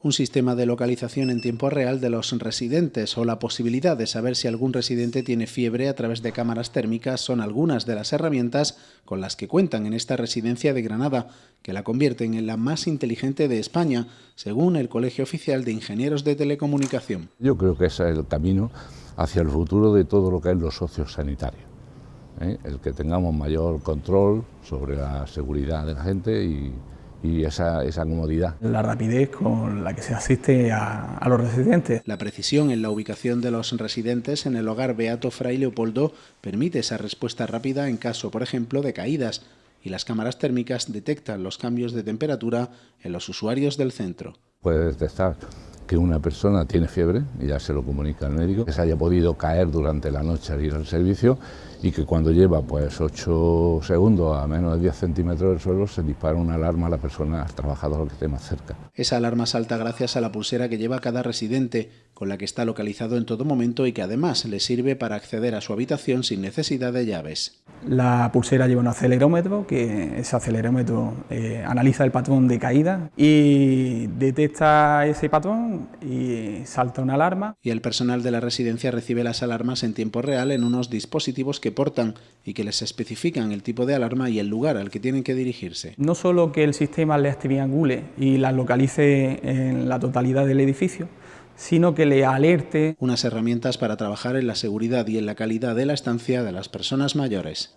un sistema de localización en tiempo real de los residentes o la posibilidad de saber si algún residente tiene fiebre a través de cámaras térmicas son algunas de las herramientas con las que cuentan en esta residencia de Granada, que la convierten en la más inteligente de España, según el Colegio Oficial de Ingenieros de Telecomunicación. Yo creo que ese es el camino hacia el futuro de todo lo que es los socios sanitarios. ¿eh? El que tengamos mayor control sobre la seguridad de la gente y y esa, esa, comodidad. La rapidez con la que se asiste a, a, los residentes. La precisión en la ubicación de los residentes en el hogar Beato Fray Leopoldo permite esa respuesta rápida en caso, por ejemplo, de caídas y las cámaras térmicas detectan los cambios de temperatura en los usuarios del centro. Puede detectar que una persona tiene fiebre, y ya se lo comunica al médico, que se haya podido caer durante la noche al ir al servicio y que cuando lleva pues 8 segundos a menos de 10 centímetros del suelo se dispara una alarma a la persona, al trabajador que esté más cerca. Esa alarma salta gracias a la pulsera que lleva cada residente, con la que está localizado en todo momento y que además le sirve para acceder a su habitación sin necesidad de llaves. La pulsera lleva un acelerómetro, que ese acelerómetro eh, analiza el patrón de caída y detecta ese patrón y salta una alarma. Y el personal de la residencia recibe las alarmas en tiempo real en unos dispositivos que portan y que les especifican el tipo de alarma y el lugar al que tienen que dirigirse. No solo que el sistema les triangule y las localice en la totalidad del edificio, sino que le alerte. Unas herramientas para trabajar en la seguridad y en la calidad de la estancia de las personas mayores.